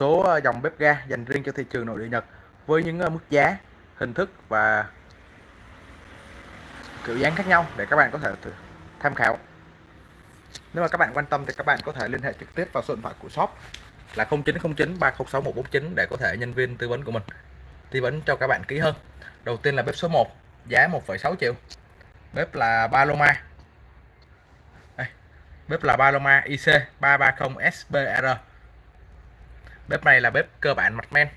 số ờ, dòng bếp ga dành riêng cho thị trường nội địa Nhật với những ờ, mức giá, hình thức và kiểu dáng khác nhau để các bạn có thể tham khảo. Nếu mà các bạn quan tâm thì các bạn có thể liên hệ trực tiếp vào số điện thoại của shop là 0909 306 149 để có thể nhân viên tư vấn của mình tư vấn cho các bạn kỹ hơn. Đầu tiên là bếp số 1, giá 1,6 triệu. Bếp là Paloma. Đây, bếp là Paloma IC 330 SBR bếp này là bếp cơ bản mặt men.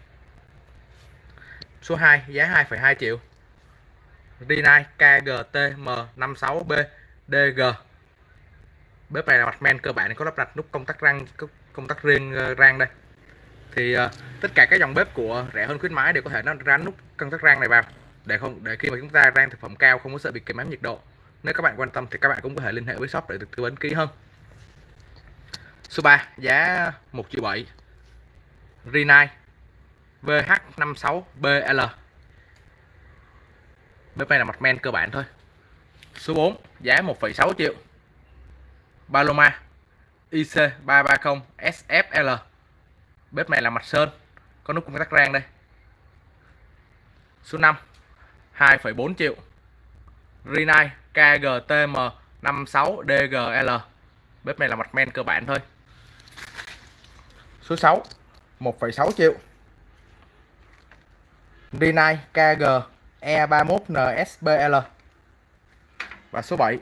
Số 2 giá 2,2 triệu. Rinnai KGTM56B DG bếp này là mặt men cơ bản có lắp đặt nút công tắc răng công tắc riêng ờ, rang đây. Thì uh, tất cả các dòng bếp của rẻ hơn khuyến mãi đều có thể nó rán nút công tắc rang này vào. Để không để khi mà chúng ta rang thực phẩm cao không có sợ bị kém nhiệt độ. Nếu các bạn quan tâm thì các bạn cũng có thể liên hệ với shop để được tư vấn kỹ hơn. Số 3 giá 1 triệu 7 Rinai VH56BL Bếp này là mặt men cơ bản thôi. Số 4 giá 1,6 triệu. Paloma IC330 SFL Bếp này là mặt sơn Có nút công tắc rang đây. Số 5 2,4 triệu. Rinai KGTM 56DGL Bếp này là mặt men cơ bản thôi. Số 6 1,6 triệu. Rinnai KG E31 NSBL và số 7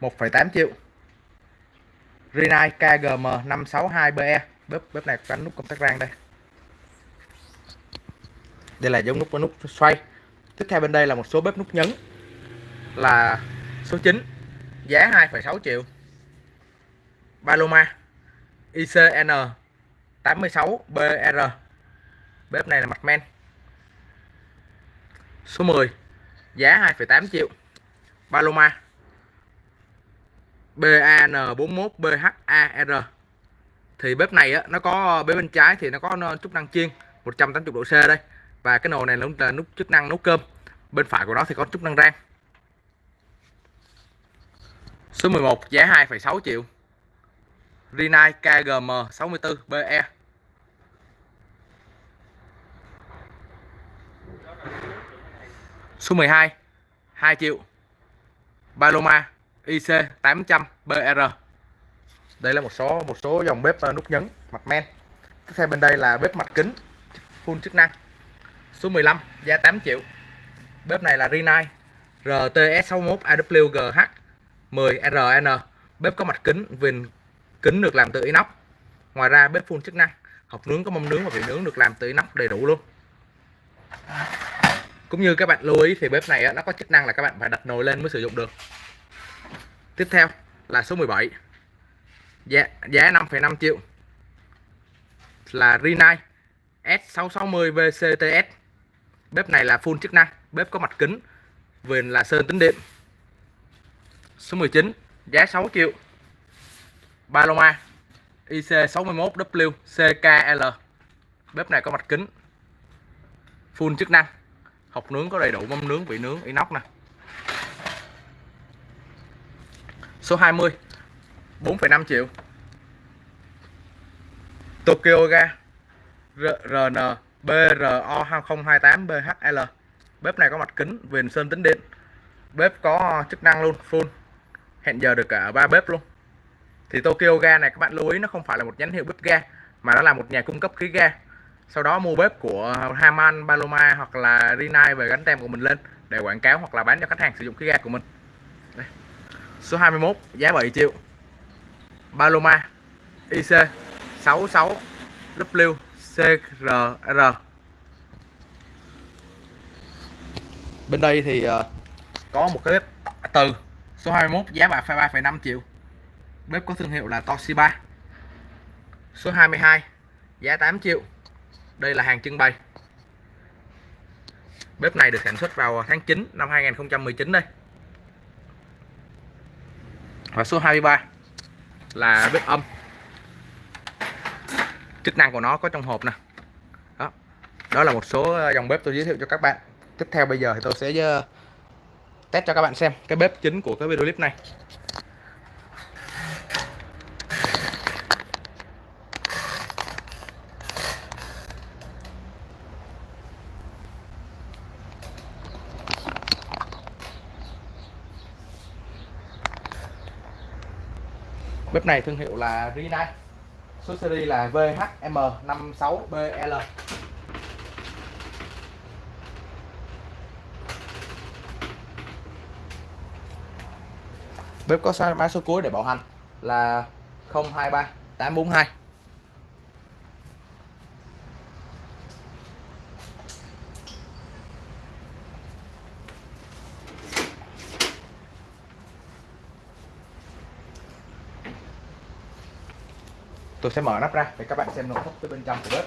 1,8 triệu. Rinnai KGM 562BE bếp bếp này có nút công tắc rang đây. Đây là giống nút có nút xoay. Tiếp theo bên đây là một số bếp nút nhấn là số 9 giá 2,6 triệu. Paloma ICN 86 BR bếp này là mặt men. Số 10 giá 2,8 triệu. Paloma. BAN41 BHAR thì bếp này á, nó có bếp bên trái thì nó có chức năng chiên 180 độ C đây. Và cái nồi này là nút chức năng nấu cơm. Bên phải của nó thì có chức năng rang. Số 11 giá 2,6 triệu. Rinai KGM 64 BE Số 12 2 triệu. Paloma IC 800 BR Đây là một số một số dòng bếp ờ, nút nhấn, mặt men. Tiếp theo bên đây là bếp mặt kính, full chức năng. Số 15 giá 8 triệu. Bếp này là Rinnai RTS61 AWGH 10RN Bếp có mặt kính, viền kính được làm từ inox. Ngoài ra bếp full chức năng, Hộp nướng có mâm nướng và vị nướng được làm từ inox đầy đủ luôn cũng như các bạn lưu ý thì bếp này nó có chức năng là các bạn phải đặt nồi lên mới sử dụng được. Tiếp theo là số 17 giá giá 5,5 triệu. Là Rinnai S660 VCTS bếp này là full chức năng bếp có mặt kính viền là sơn tính điện. Số 19 giá 6 triệu. Paloma IC61W CKL bếp này có mặt kính full chức năng học nướng có đầy đủ mâm nướng vị nướng inox nè. Số 20 4,5 triệu. Tokyo ga RN BRO 2028 BHL bếp này có mặt kính viền sơn tính điện. Bếp có chức năng luôn full. Hẹn giờ được cả ba bếp luôn. Thì Tokyo ga này các bạn lưu ý nó không phải là một nhãn hiệu bếp ga mà nó là một nhà cung cấp khí ga sau đó mua bếp của Haman, Paloma hoặc là Rinnai về gắn tem của mình lên để quảng cáo hoặc là bán cho khách hàng sử dụng khí ga của mình. Đây. số 21 giá 7 triệu. Paloma IC 66 W CRR bên đây thì uh, có một cái bếp từ. Số 21 giá 3,5 triệu. Bếp có thương hiệu là Toshiba. Số 22 giá 8 triệu đây là hàng trưng bày. Bếp này được sản xuất vào tháng 9 năm 2019 đây. Và số 23 là bếp âm. Chức năng của nó có trong hộp nè. Đó. Đó là một số ờ, dòng bếp tôi giới thiệu cho các bạn. Tiếp theo bây giờ thì tôi sẽ ờ, test cho các bạn xem cái bếp chính của cái video clip này. Bếp này thương hiệu là Rinnai số series là VHM56BL bếp có mã số cuối để bảo hành là 023 842 tôi sẽ mở nắp ra để các bạn xem nội thất từ bên trong của bếp.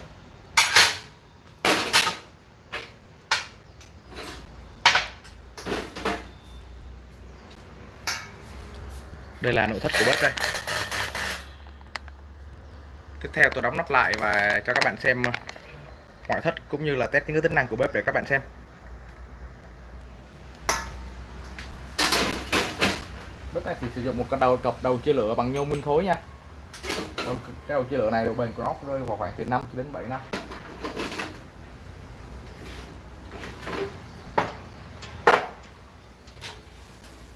Đây là nội thất của bếp đây. Tiếp theo tôi đóng nắp lại và cho các bạn xem ờ, ngoại thất cũng như là test những cái tính năng của bếp để các bạn xem. Bếp này thì sử dụng một con đầu cọc đầu chia lửa bằng nhôm nguyên khối nha cái đầu chia lửa này độ bền của nó rơi vào khoảng từ 5 đến 7 năm.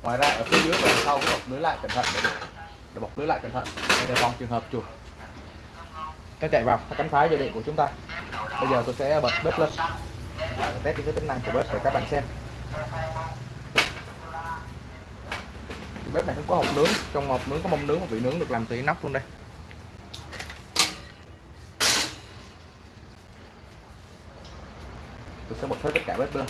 Ngoài ra ở phía dưới và sau bọc lưới lại cẩn thận để, để bọc lưới lại cẩn thận để đề phòng trường hợp chuột. Nó chạy vào cánh phá dây điện của chúng ta. Bây giờ tôi sẽ bật bếp lên. Test những cái tính năng của bếp để các bạn xem. Bếp này cũng có hộp nướng trong hộp nướng có mâm nướng và vị nướng được làm từ nóc luôn đây. Tôi sẽ bật hết tất cả bếp lên.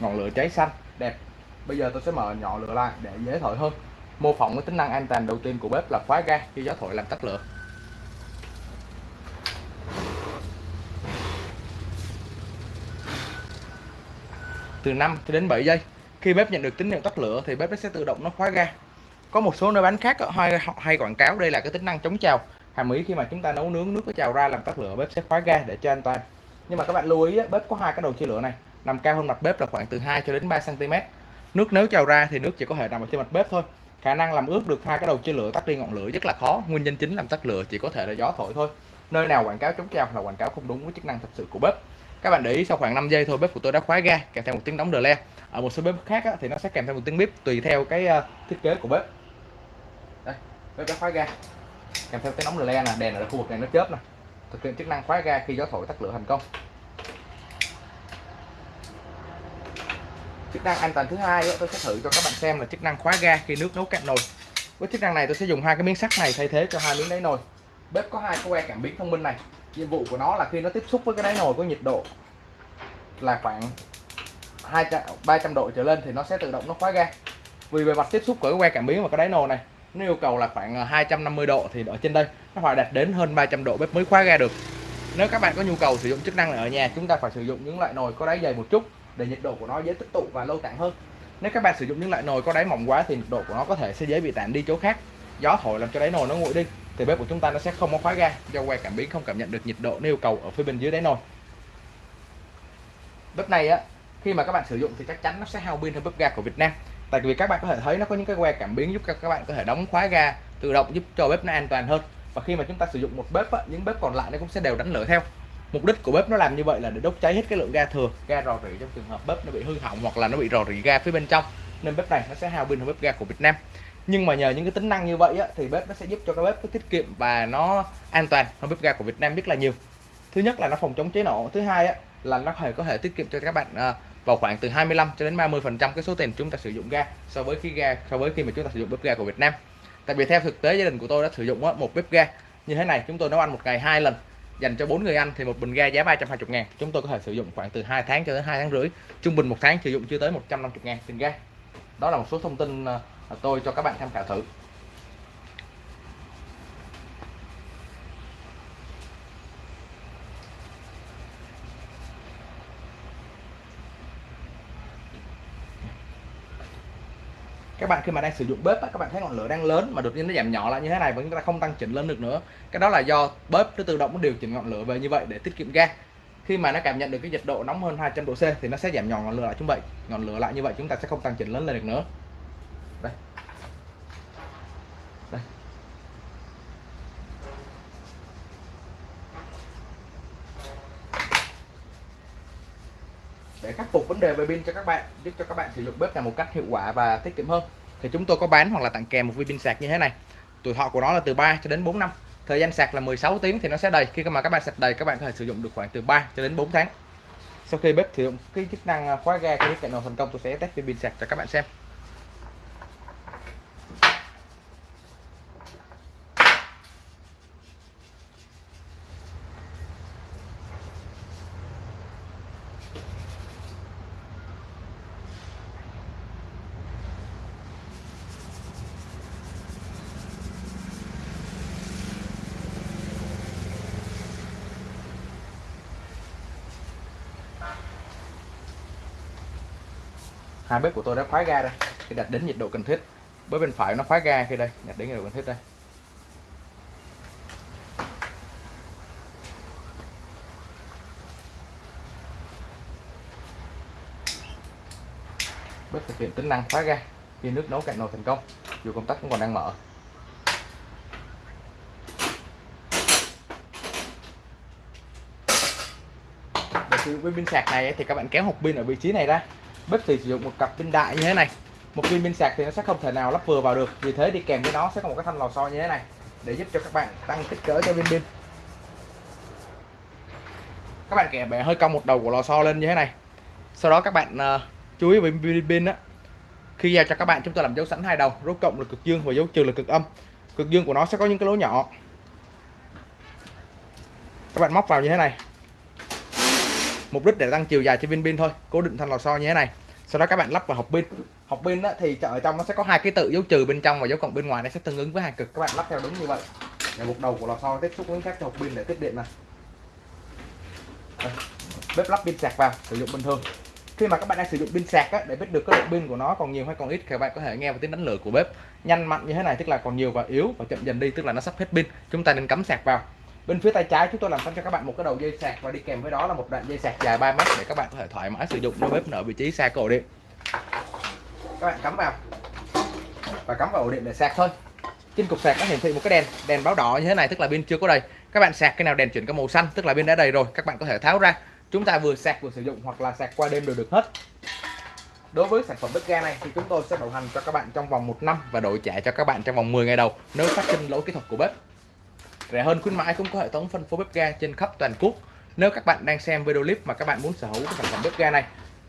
Ngọn lửa cháy xanh đẹp bây giờ tôi sẽ mở nhỏ lửa lại để dễ thổi hơn. Mô phỏng cái tính năng an toàn đầu tiên của bếp là khóa ga khi gió thổi làm tắt lửa. Từ 5 cho đến 7 giây khi bếp nhận được tín hiệu tắt lửa thì bếp sẽ tự động nó khóa ga. Có một số nơi bán khác hay, hay quảng cáo đây là cái tính năng chống trào. Hàm ý khi mà chúng ta nấu nướng nước có trào ra làm tắt lửa bếp sẽ khóa ga để cho an toàn. Nhưng mà các bạn lưu ý bếp có hai cái đầu chia lửa này. Nằm cao hơn mặt bếp là khoảng từ 2 cho đến 3 cm nước nếu trào ra thì nước chỉ có thể nằm ở trên mặt bếp thôi. Khả năng làm ướt được hai cái đầu chia lửa tắt đi ngọn lửa rất là khó. Nguyên nhân chính làm tắt lửa chỉ có thể là gió thổi thôi. Nơi nào quảng cáo chống trào là quảng cáo không đúng với chức năng thật sự của bếp. Các bạn để ý sau khoảng 5 giây thôi bếp của tôi đã khóa ga kèm theo một tiếng đóng đờ le. Ở một số bếp khác á, thì nó sẽ kèm theo một tiếng bếp tùy theo cái uh, thiết kế của bếp. Đây bếp đã khóa ga. Kèm theo tiếng đóng đờ le là đèn ở khu vực này nó chớp nè. Thực hiện chức năng khóa ga khi gió thổi tắt lửa thành công. Chức năng an toàn thứ hai tôi sẽ thử cho các bạn xem là chức năng khóa ga khi nước nấu cạn nồi. Với chức năng này tôi sẽ dùng hai cái miếng sắt này thay thế cho hai miếng đáy nồi. Bếp có hai que cảm biến thông minh này. Nhiệm vụ của nó là khi nó tiếp xúc với cái đáy nồi có nhiệt độ là khoảng 200 300 độ trở lên thì nó sẽ tự động nó khóa ga. Vì bề mặt tiếp xúc của cái que cảm biến và cái đáy nồi này, nó yêu cầu là khoảng à, 250 độ thì ở trên đây nó phải đạt đến hơn 300 độ bếp mới khóa ga được. Nếu các bạn có nhu cầu sử dụng chức năng này ở nhà, chúng ta phải sử dụng những loại nồi có đáy dày một chút để nhiệt độ của nó dễ tích tụ và lâu tản hơn. Nếu các bạn sử dụng những loại nồi có đáy mỏng quá thì nhiệt độ của nó có thể sẽ dễ bị tản đi chỗ khác. Gió thổi làm cho đáy nồi nó nguội đi thì bếp của chúng ta nó sẽ không có khóa ga do que cảm biến không cảm nhận được nhiệt độ nêu cầu ở phía bên dưới đáy nồi. Bếp này á khi mà các bạn sử dụng thì chắc chắn nó sẽ hao pin hơn bếp ga của Việt Nam. Tại vì các bạn có thể thấy nó có những cái que cảm biến giúp các bạn có thể đóng khóa ga tự động giúp cho bếp nó an toàn hơn. Và khi mà chúng ta sử dụng một bếp á, những bếp còn lại nó cũng sẽ đều đánh lửa theo mục đích của bếp nó làm như vậy là để đốt cháy hết cái lượng ga thừa. Ga rò rỉ trong trường hợp bếp nó bị hư hỏng hoặc là nó bị rò rỉ ga phía bên trong nên bếp này nó sẽ hao pin hơn bếp ga của Việt Nam. Nhưng mà nhờ những cái tính năng như vậy á, thì bếp nó sẽ giúp cho cái bếp nó tiết kiệm và nó an toàn hơn bếp ga của Việt Nam rất là nhiều. Thứ nhất là nó phòng chống cháy nổ. Thứ hai á, là nó có thể có thể tiết kiệm cho các bạn à, vào khoảng từ 25 cho đến 30 phần trăm cái số tiền chúng ta sử dụng ga so với khi ga so với khi mà chúng ta sử dụng bếp ga của Việt Nam. Tại vì theo thực tế gia đình của tôi đã sử dụng á, một bếp ga như thế này chúng tôi nấu ăn một ngày hai lần dành cho bốn người anh thì một bình ga giá 320 ngàn. Chúng tôi có thể sử dụng khoảng từ 2 tháng cho đến 2 tháng rưỡi. Trung bình một tháng sử dụng chưa tới 150 ngàn tiền ga. Đó là một số thông tin ờ, tôi cho các bạn tham khảo thử. Các bạn khi mà đang sử dụng bếp á, các bạn thấy ngọn lửa đang lớn mà đột nhiên nó giảm nhỏ lại như thế này và chúng ta không tăng chỉnh lên được nữa. Cái đó là do bếp nó tự động nó điều chỉnh ngọn lửa về như vậy để tiết kiệm ga. Khi mà nó cảm nhận được cái nhiệt độ nóng hơn 200 độ C thì nó sẽ giảm nhỏ ngọn lửa lại. Chúng vậy ngọn lửa lại như vậy chúng ta sẽ không tăng chỉnh lớn lên được nữa. Để khắc phục vấn đề về pin cho các bạn, giúp cho các bạn sử dụng bếp này một cách hiệu quả và tiết kiệm hơn. Thì chúng tôi có bán hoặc là tặng kèm một viên pin sạc như thế này. Tuổi thọ của nó là từ 3 cho đến 4 năm. Thời gian sạc là 16 tiếng thì nó sẽ đầy. Khi mà các bạn sạc đầy, các bạn có thể sử dụng được khoảng từ 3 cho đến 4 tháng. Sau khi bếp sử dụng cái chức năng à, khóa ga, cái cạnh nào thành công, tôi sẽ test viên pin sạc cho các bạn xem. Hai bếp của tôi đã khóa ga đây, khi đặt đến nhiệt độ cần thiết bếp bên phải nó khóa ga khi đây. Đặt đến nhiệt độ cần thiết đây. Bếp thực hiện tính năng khóa ga. Khi nước nấu cạn nồi thành công dù công tắc cũng còn đang mở. Để sử dụng pin sạc này thì các bạn kéo hộp pin ở vị trí này ra bếp thì sử dụng một cặp pin đại như thế này. Một viên pin sạc thì nó sẽ không thể nào lắp vừa vào được. Vì thế đi kèm với nó sẽ có một cái thanh lò xo như thế này để giúp cho các bạn tăng kích cỡ cho viên pin. Các bạn kẻ bẻ hơi cong một đầu của lò xo lên như thế này. Sau đó các bạn uh, chú ý với pin pin á. Khi giao cho các bạn chúng ta làm dấu sẵn hai đầu dấu cộng là cực dương và dấu trừ là cực âm. Cực dương của nó sẽ có những cái lỗ nhỏ. Các bạn móc vào như thế này mục đích để tăng chiều dài cho viên pin thôi. Cố định thanh lò xo như thế này. Sau đó các bạn lắp vào hộp pin. Hộp pin thì ở trong nó sẽ có hai cái tự dấu trừ bên trong và dấu cộng bên ngoài. Nó sẽ tương ứng với hai cực. Các bạn lắp theo đúng như vậy. Để một đầu của lò xo tiếp xúc với các hộp pin để tiếp điện này Đây. bếp lắp pin sạc vào sử dụng bình thường. Khi mà các bạn đang sử dụng pin sạc á, để biết được cái độ pin của nó còn nhiều hay còn ít thì các bạn có thể nghe vào tiếng đánh lửa của bếp. Nhanh mạnh như thế này tức là còn nhiều và yếu và chậm dần đi tức là nó sắp hết pin. Chúng ta nên cắm sạc vào bên phía tay trái chúng tôi làm sẵn cho các bạn một cái đầu dây sạc và đi kèm với đó là một đoạn dây sạc dài 3 mét để các bạn có thể thoải mái sử dụng nếu bếp ở vị trí xa cổ điện. Các bạn cắm vào. Và cắm vào ổ điện để sạc thôi. Trên cục sạc nó hiển thị một cái đèn đèn báo đỏ như thế này, tức là pin chưa có đầy. Các bạn sạc cái nào đèn chuyển cái màu xanh, tức là pin đã đầy rồi, các bạn có thể tháo ra. Chúng ta vừa sạc vừa sử dụng hoặc là sạc qua đêm đều được hết. Đối với sản phẩm bếp ga này thì chúng tôi sẽ bảo hành cho các bạn trong vòng một năm và đổi trả cho các bạn trong vòng 10 ngày đầu, nếu phát sinh lỗi kỹ thuật của bếp rẻ hơn khuyến mãi cũng có hệ thống phân phối bếp ga trên khắp toàn quốc. Nếu các bạn đang xem video clip mà các bạn muốn sở hữu cái sản phẩm bếp ga này,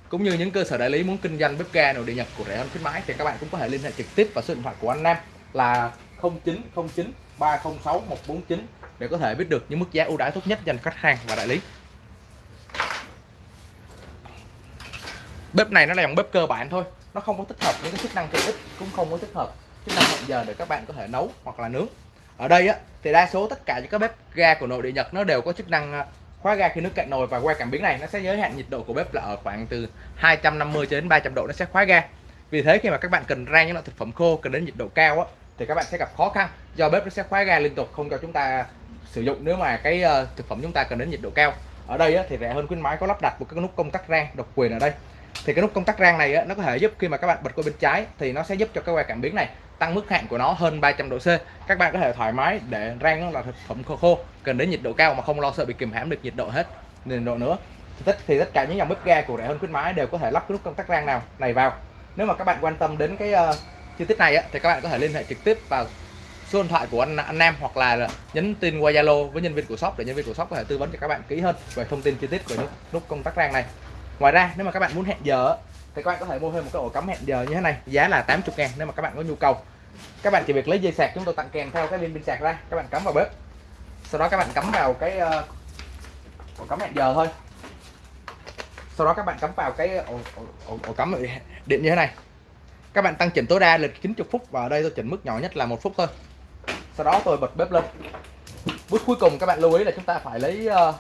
cũng như những cơ sở đại lý muốn kinh doanh bếp ga nội địa nhập của rẻ hơn khuyến mãi, thì các bạn cũng có thể liên hệ trực tiếp vào số điện thoại của anh Nam là 0909 306 149 để có thể biết được những mức giá ưu đãi tốt nhất dành khách hàng và đại lý. Bếp này nó là dòng bếp cơ bản thôi, nó không có tích hợp những cái chức năng tiện ích cũng không có tích hợp chức năng hẹn giờ để các bạn có thể nấu hoặc là nướng ở đây á thì đa số tất cả những cái bếp ga của nội địa Nhật nó đều có chức năng à, khóa ga khi nước cạn nồi và qua cảm biến này. Nó sẽ giới hạn nhiệt độ của bếp là ở khoảng từ 250 cho đến 300 độ nó sẽ khóa ga. Vì thế khi mà các bạn cần rang những loại thực phẩm khô cần đến nhiệt độ cao á thì các bạn sẽ gặp khó khăn. Do bếp nó sẽ khóa ga liên tục không cho chúng ta sử dụng nếu mà cái ờ, thực phẩm chúng ta cần đến nhiệt độ cao. Ở đây á, thì rẻ hơn khuyến mãi có lắp đặt một cái nút công tắc rang độc quyền ở đây thì cái nút công tắc rang này á, nó có thể giúp khi mà các bạn bật qua bên trái thì nó sẽ giúp cho cái que cảm biến này tăng mức hạn của nó hơn 300 độ C. Các bạn có thể thoải mái để rang nó là thực phẩm khô khô cần đến nhiệt độ cao mà không lo sợ bị kìm hãm được nhiệt độ hết nhiệt độ nữa. Thì tất thì tất cả những dòng bếp ga của rẻ hơn khuyến mãi đều có thể lắp cái nút công tắc rang nào này vào. Nếu mà các bạn quan tâm đến cái uh, chi tiết này á, thì các bạn có thể liên hệ trực tiếp vào số điện thoại của anh, anh Nam hoặc là nhắn tin qua Zalo với nhân viên của shop để nhân viên của shop có thể tư vấn cho các bạn kỹ hơn về thông tin chi tiết của nút, nút công tắc rang này ngoài ra nếu mà các bạn muốn hẹn giờ thì các bạn có thể mua thêm một cái ổ cắm hẹn giờ như thế này giá là 80 ngàn nếu mà các bạn có nhu cầu. Các bạn chỉ việc lấy dây sạc chúng tôi tặng kèm theo cái viên pin sạc ra các bạn cắm vào bếp. Sau đó các bạn cắm vào cái uh, ổ cắm hẹn giờ thôi. Sau đó các bạn cắm vào cái ổ, ổ, ổ, ổ cắm điện như thế này. Các bạn tăng chỉnh tối đa lịch 90 phút và ở đây tôi chỉnh mức nhỏ nhất là một phút thôi. Sau đó tôi bật bếp lên. Bước cuối cùng các bạn lưu ý là chúng ta phải lấy uh,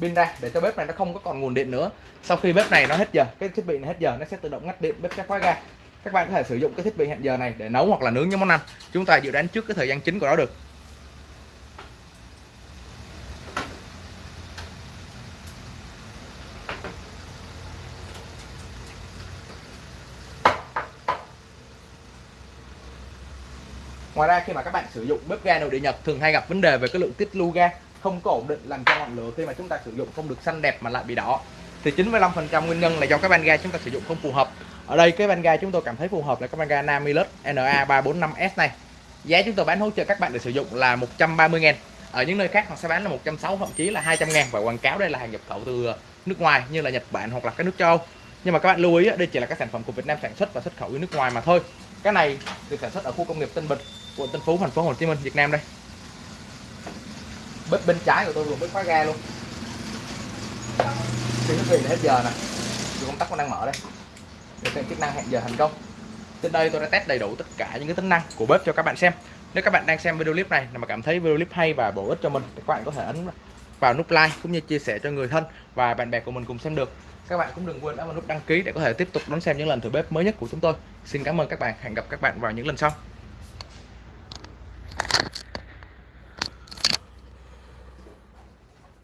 pin ra để cho bếp này nó không có còn nguồn điện nữa. Sau khi bếp này nó hết giờ, cái thiết bị này hết giờ, nó sẽ tự động ngắt điện, bếp sẽ khóa ga các bạn có thể sử dụng cái thiết bị hẹn giờ này để nấu hoặc là nướng những món ăn. Chúng ta dự đoán trước cái thời gian chính của nó được. Ngoài ra, khi mà các bạn sử dụng bếp ga nội địa Nhật, thường hay gặp vấn đề về cái lượng tiết lưu ga không có ổn định làm cho ngọn lửa khi mà chúng ta sử dụng không được xanh đẹp mà lại bị đỏ. Thì 95% nguyên nhân là do cái van ga chúng ta sử dụng không phù hợp. Ở đây cái van ga chúng tôi cảm thấy phù hợp là cái van ga Namilus NA345S này. Giá chúng tôi bán hỗ trợ các bạn để sử dụng là 130 ngàn ở những nơi khác họ sẽ bán là 160 thậm chí là 200 ngàn và quảng cáo đây là hàng nhập khẩu từ nước ngoài như là Nhật Bản hoặc là các nước châu Âu. Nhưng mà các bạn lưu ý đây chỉ là các sản phẩm của Việt Nam sản xuất và xuất khẩu đi nước ngoài mà thôi. Cái này được sản xuất ở khu công nghiệp Tân Bình, quận Tân Phú, thành phố Hồ Chí Minh, Việt Nam đây bếp bên trái của tôi vừa mới khóa ga luôn. Thì quý vị hết giờ nè. Thì công tắc còn đang mở đây. Để xem chức năng hẹn giờ thành công. Trên đây tôi đã test đầy đủ tất cả những cái tính năng của bếp cho các bạn xem. Nếu các bạn đang xem video clip này mà cảm thấy video clip hay và bổ ích cho mình, thì các bạn có thể ấn vào nút like cũng như chia sẻ cho người thân và bạn bè của mình cùng xem được. Các bạn cũng đừng quên ấn vào nút đăng ký để có thể tiếp tục đón xem những lần thử bếp mới nhất của chúng tôi. Xin cảm ơn các bạn. Hẹn gặp các bạn vào những lần sau.